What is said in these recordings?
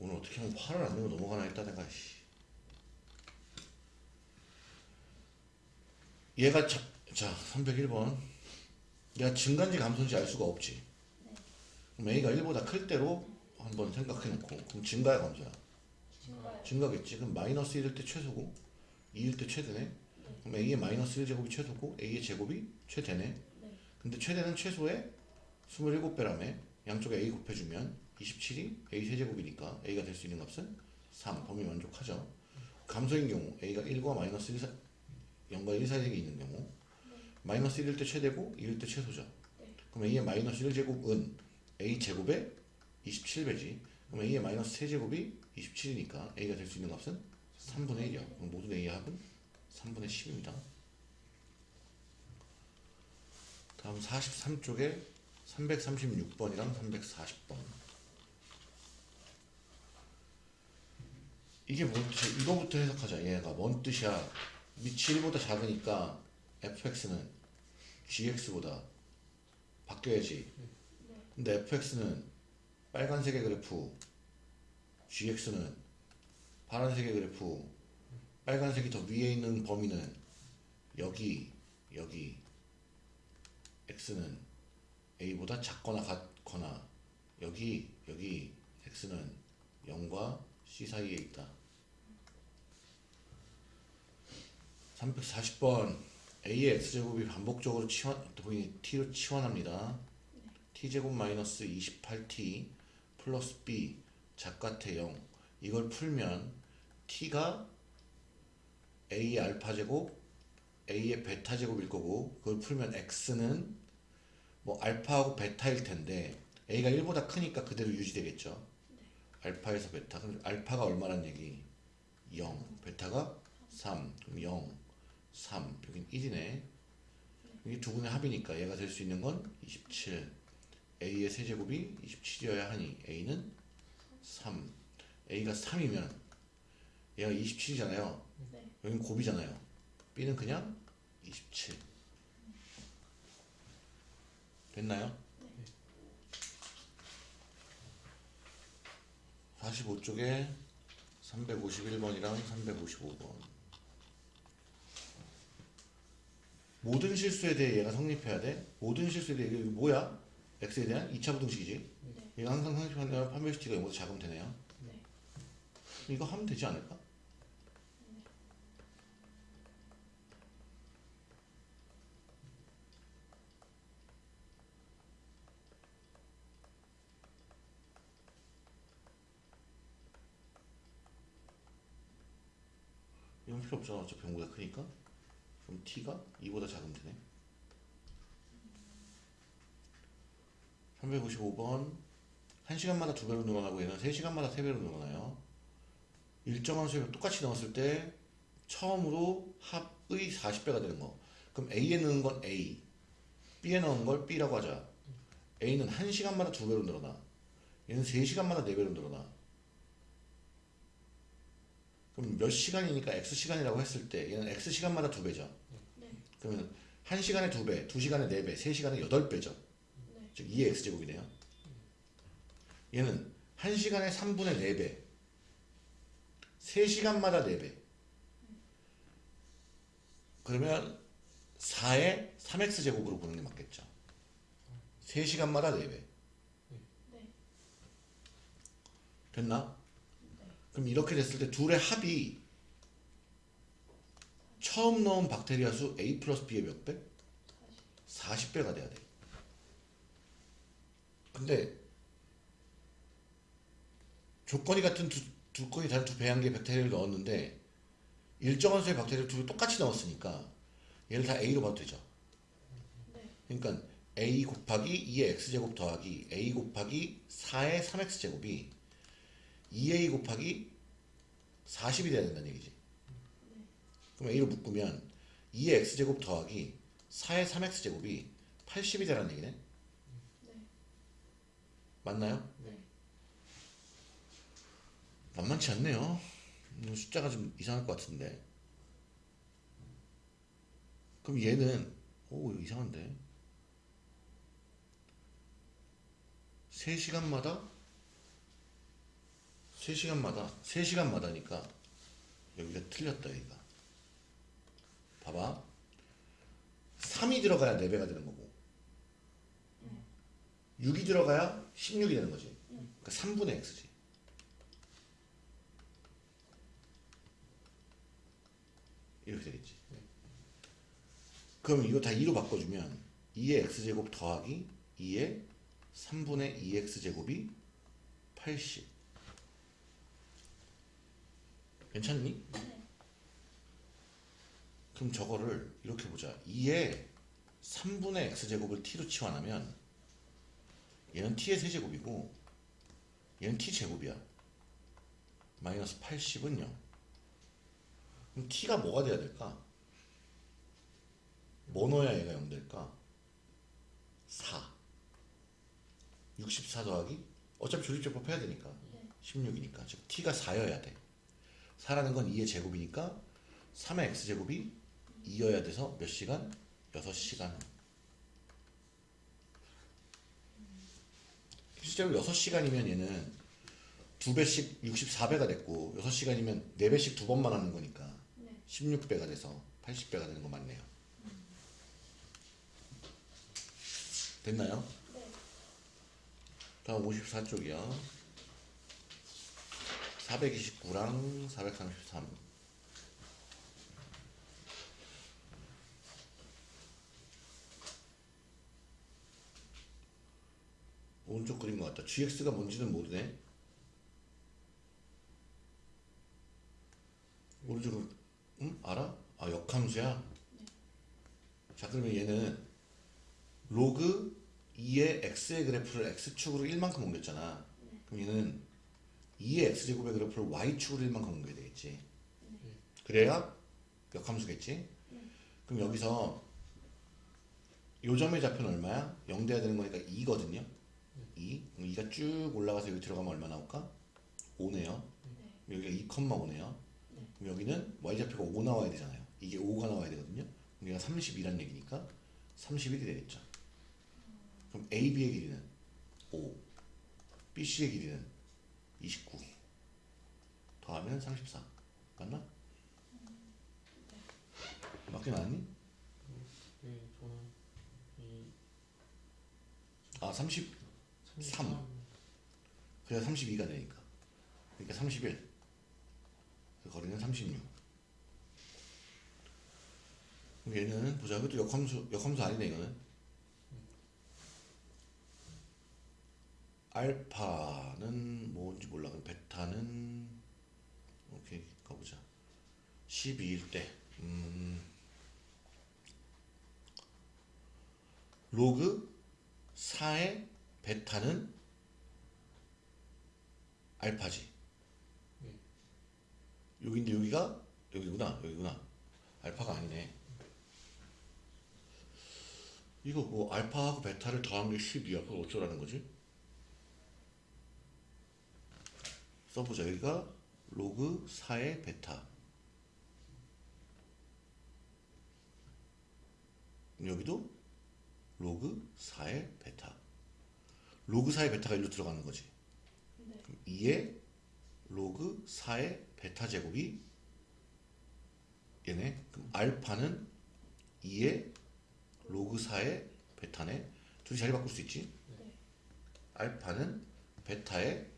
오늘 어떻게 하면 화를 안 내고 넘어가나 했다 내가 씨. 얘가 자, 자 301번 내가 증가인지 감소인지 알 수가 없지 그럼 A가 1보다 클 때로 한번 생각해 놓고 그럼 증가야 감소야 증가요. 증가겠지 그럼 마이너스 1일 때 최소고 2일 때 최대네 그럼 A의 마이너스 1제곱이 최소고 A의 제곱이 최대네 네. 근데 최대는 최소의 27배라며 양쪽에 A 곱해주면 27이 A 세제곱이니까 A가 될 수 있는 값은 3 범위 만족하죠. 감소인 경우 A가 1과 마이너스 1 사, 0과 1 사이에 있는 경우 마이너스 1일 때 최대고 2일 때 최소죠. 네. 그럼 A의 마이너스 1제곱은 A 제곱의 27배지. 그럼 A의 마이너스 세제곱이 27이니까 A가 될 수 있는 값은 3분의 1이요 그럼 모든 A의 합은 3분의 10입니다. 다음 43쪽에 336번이랑 340번 이게 뭔지 이거부터 해석하자 얘가. 뭔 뜻이야? 밑이 1보다 작으니까 fx는 gx보다 바뀌어야지. 근데 fx는 빨간색의 그래프 gx는 파란색의 그래프 빨간색이 더 위에 있는 범위는 여기 여기. x는 a보다 작거나 같거나 여기 여기. x는 0과 c 사이에 있다 340번 a의 x제곱이 반복적으로 치환, t로 치환합니다. t제곱 마이너스 28t 플러스 b 작같아 0 이걸 풀면 t가 a의 알파 제곱 a의 베타 제곱일 거고 그걸 풀면 x는 뭐 알파하고 베타일 텐데 a가 1보다 크니까 그대로 유지되겠죠. 알파에서 베타. 그럼 알파가 얼마란 얘기? 0 베타가 3 그럼 0 3 여긴 1이네. 이게 두 분의 합이니까 얘가 될 수 있는 건 27 a의 세제곱이 27이어야 하니 a는 3 a가 3이면 얘가 27이잖아요. 네. 여긴 곱이잖아요. B는 그냥 27 됐나요? 45쪽에 351번이랑 355번 모든 실수에 대해 얘가 성립해야 돼 모든 실수에 대해 이게 뭐야? x에 대한 2차 부등식이지 네. 얘가 항상 성립하면 판별시티가 0보다 작으면 되네요 네. 이거 하면 되지 않을까? 이건 필요 없잖아 어차피 0보다 크니까 그럼 t가 2보다 작으면 되네. 355번 1시간마다 2배로 늘어나고 얘는 3시간마다 3배로 늘어나요. 일정한 수를 똑같이 넣었을 때 처음으로 합의 40배가 되는 거. 그럼 A에 넣은 건 A B에 넣은 걸 B라고 하자. A는 1시간마다 2배로 늘어나. 얘는 3시간마다 4배로 늘어나. 그럼 몇 시간이니까 X시간이라고 했을 때 얘는 X시간마다 2배죠. 네. 그러면 1시간에 2배, 2시간에 4배, 3시간에 8배죠 네. 즉 2의 x제곱이네요. 얘는 1시간에 3분의 4배 3시간마다 4배 그러면 4의 3x제곱으로 보는 게 맞겠죠. 3시간마다 4배 네. 됐나? 그럼 이렇게 됐을 때 둘의 합이 처음 넣은 박테리아 수 A 플러스 B의 몇 배? 40. 40배가 돼야 돼. 근데 조건이 같은 두, 두 건이 다른 두 배양계 박테리아를 넣었는데 일정한 수의 박테리아를 두개 똑같이 넣었으니까 얘를 다 A로 봐도 되죠. 네. 그러니까 A 곱하기 2의 X제곱 더하기 A 곱하기 4의 3X제곱이 2A 곱하기 40이 돼야 된다는 얘기지. 그럼 A로 묶으면 2의 X제곱 더하기 4의 3X제곱이 80이 되라는 얘기네. 네. 맞나요? 네. 만만치 않네요. 음, 숫자가 좀 이상할 것 같은데. 그럼 얘는 오 이상한데. 3시간마다 3시간마다 3시간마다니까 여기가 틀렸다 여기가 봐봐. 3이 들어가야 4배가 되는 거고. 6이 들어가야 16이 되는 거지. 그러니까 3분의 x지. 이렇게 되겠지. 그럼 이거 다 2로 바꿔주면 2의 x제곱 더하기 2의 3분의 2x제곱이 80 괜찮니? 네. 그럼 저거를 이렇게 보자 2의 3분의 x제곱을 t로 치환하면 얘는 t의 세제곱이고 얘는 t제곱이야 마이너스 80은 0 그럼 t가 뭐가 돼야 될까? 뭐 넣어야 얘가 0 될까? 4 64 더하기 어차피 조립제법 해야 되니까 네. 16이니까 즉 t가 4여야 돼 4라는 건 2의 제곱이니까 3의 x제곱이 2여야 돼서 몇 시간? 6시간 실제로 6시간이면 얘는 2배씩 64배가 됐고 6시간이면 4배씩 두 번만 하는 거니까 네. 16배가 돼서 80배가 되는 거 맞네요 됐나요? 네. 다음 54쪽이요 429랑 433 오른쪽 그린 것 같다. GX가 뭔지는 모르네. 오른쪽 응? 알아? 아 역함수야? 자 그러면 얘는 로그 2의 x의 그래프를 x축으로 1만큼 옮겼잖아. 그럼 얘는 2의 x제곱의 그래프를 y축으로 1만큼 옮겨야 되겠지. 그래야 역함수겠지? 그럼 여기서 요 점의 좌표는 얼마야? 0 돼야 되는 거니까 2거든요 2 그럼 2가 쭉 올라가서 여기 들어가면 얼마 나올까? 5네요. 네. 여기가 2,5네요. 그럼 여기는 y좌표가 5 나와야 되잖아요. 이게 5가 나와야 되거든요. 그럼 얘가 32란 얘기니까 31이 되겠죠. 그럼 AB의 길이는 5 BC의 길이는 29 더하면 34 맞나? 맞게 나왔니? 네, 저는 이 아 30, 3. 그래야 32가 되니까. 그러니까 31 그 거리는 36 그럼 얘는 보자. 이것도 역함수 역함수 아니네 이거는. 알파는 뭔지 몰라. 그럼 베타는 오케이 가보자. 12일 때. 음, 로그 4의 베타는 알파지. 네. 여기인데 여기가 여기구나 여기구나. 알파가 아니네. 이거 뭐 알파하고 베타를 더한 게 10이야. 그거 어쩌라는 거지? 써보자. 여기가 로그 4의 베타. 여기도 로그 4의 베타. 로그 4의 베타가 일로 들어가는 거지. 네. 2의 로그 4의 베타 제곱이 얘네. 그럼 알파는 2의 로그 4의 베타네. 둘이 자리 바꿀 수 있지? 네. 알파는 베타의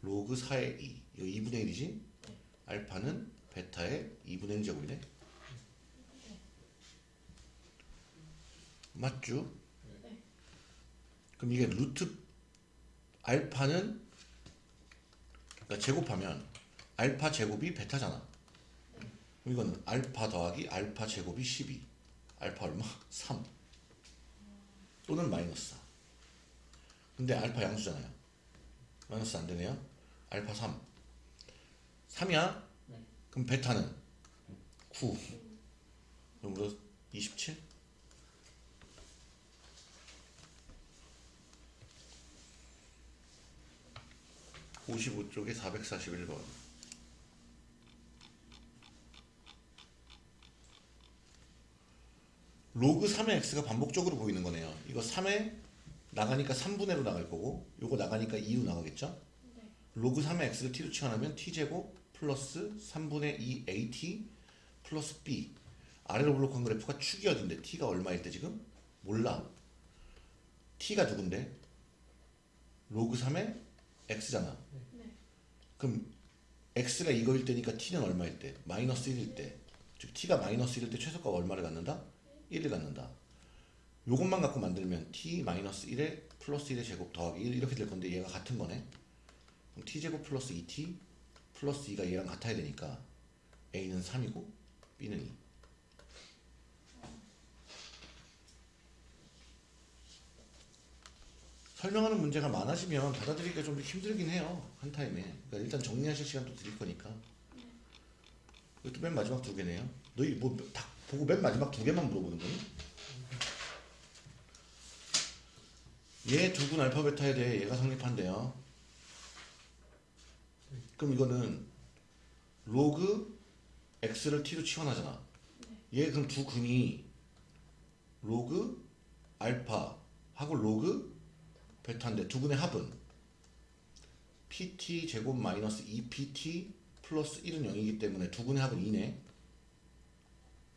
로그 4의 2. 이거 2분의 1이지? 네. 알파는 베타의 2분의 1 제곱이네. 맞죠? 네. 그럼 이게 루트 알파는 그러니까 제곱하면 알파 제곱이 베타잖아. 이거는 알파 더하기 알파 제곱이 12. 알파 얼마? 3. 또는 마이너스 4. 근데 알파 양수잖아요. 마이너스 안 되네요. 알파 3. 3이야? 네. 그럼 베타는 9. 그럼 27? 55쪽에 441번. 로그 3의 x가 반복적으로 보이는 거네요. 이거 3에 나가니까 3분의로 나갈 거고, 요거 나가니까 2로 나가겠죠? 네. 로그 3의 x를 t로 치환하면 t제곱 플러스 3분의 2 at 플러스 b 아래로 볼록한 그래프가 축이 어딘데 t가 얼마일 때 지금? 몰라 t가 누군데? 로그 3의 x잖아 네. 그럼 x가 이거일 때니까 t는 얼마일 때? 마이너스 1일 때. 즉 t가 마이너스 1일 때 최소값 얼마를 갖는다? 1을 갖는다. 요것만 갖고 만들면 t 마이너스 1에 플러스 1의 제곱 더하기 1 이렇게 될 건데 얘가 같은 거네. 그럼 t제곱 플러스 2t 플러스 2가 얘랑 같아야 되니까 a는 3이고 b는 2. 설명하는 문제가 많아지면 받아들이기가 좀 힘들긴 해요 한 타임에. 그러니까 일단 정리하실 시간 또 드릴 거니까. 이것도 맨 마지막 두 개네요. 너희 뭐다 보고 맨 마지막 두 개만 물어보는 거니? 얘 두 근 알파 베타에 대해 얘가 성립한대요. 그럼 이거는 로그 x를 t로 치환하잖아. 얘 그럼 두 근이 로그 알파 하고 로그 베타인데 두 근의 합은? Pt 제곱 마이너스 2pt 플러스 1은 0이기 때문에 두 근의 합은 2네.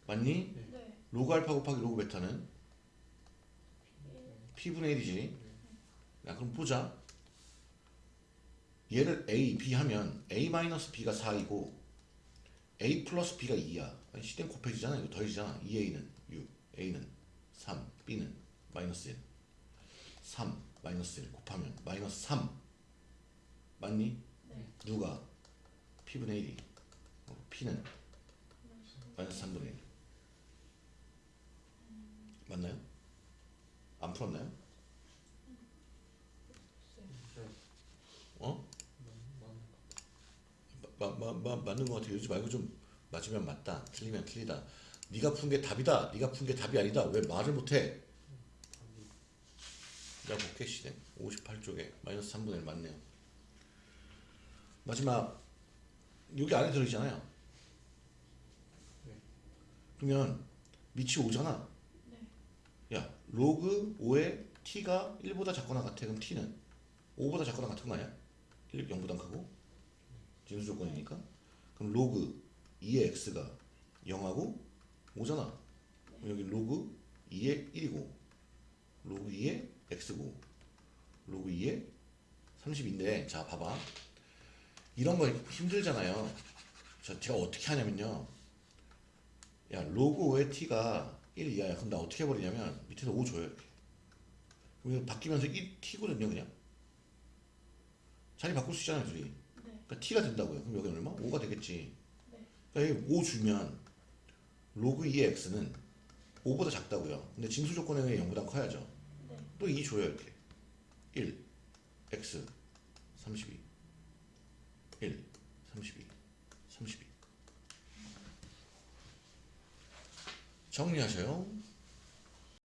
맞니? 네. 로그 알파 곱하기 로그 베타는? P분의 1이지. 야 그럼 보자. 얘를 a, b 하면 a 마이너스 b가 4이고 a 플러스 b가 2야. 아니 시댕 곱해지잖아. 이거 더해지잖아. 2a는 6 a는 3 b는 마이너스 1 3 마이너스 1 곱하면 마이너스 3 맞니? 네. 누가? p분의 1이 어, p는 마이너스 3분의 1 맞나요? 안 풀었나요? 어? 마, 마, 마, 맞는 것 같아 이러지 말고 좀 맞으면 맞다 틀리면 틀리다 네가 푼 게 답이다 네가 푼 게 답이 아니다 왜 말을 못해 야 볼게 시대 58쪽에 마이너스 3분의 1 맞네요. 마지막 여기 안에 들어있잖아요. 그러면 밑이 5잖아. 네. 야 로그 5에 t가 1보다 작거나 같아 그럼 t는? 5보다 작거나 같은 거 아니야? 1, 0보다 크고? 진수 조건이니까? 그럼 로그 2의 x가 0하고 5잖아. 그럼 여기 로그 2의 1이고 로그 2의 x고 로그 2의 32인데 자 봐봐. 이런 거 힘들잖아요. 자 제가 어떻게 하냐면요. 야 로그 5의 t가 1 이하야. 그럼 나 어떻게 해버리냐면 밑에서 5 줘요 이렇게. 그럼 바뀌면서 1 t거든요 그냥. 자리 바꿀 수 있잖아요 둘이. 네. 그러니까 t가 된다고요. 그럼 여기 얼마? 5가 되겠지. 네. 그러니까 여기 5 주면 로그 2의 x는 5보다 작다고요. 근데 징수 조건에 의해 0보다 커야죠. 네. 또 2 줘요 이렇게. 1 x 32 1 32 32 정리하세요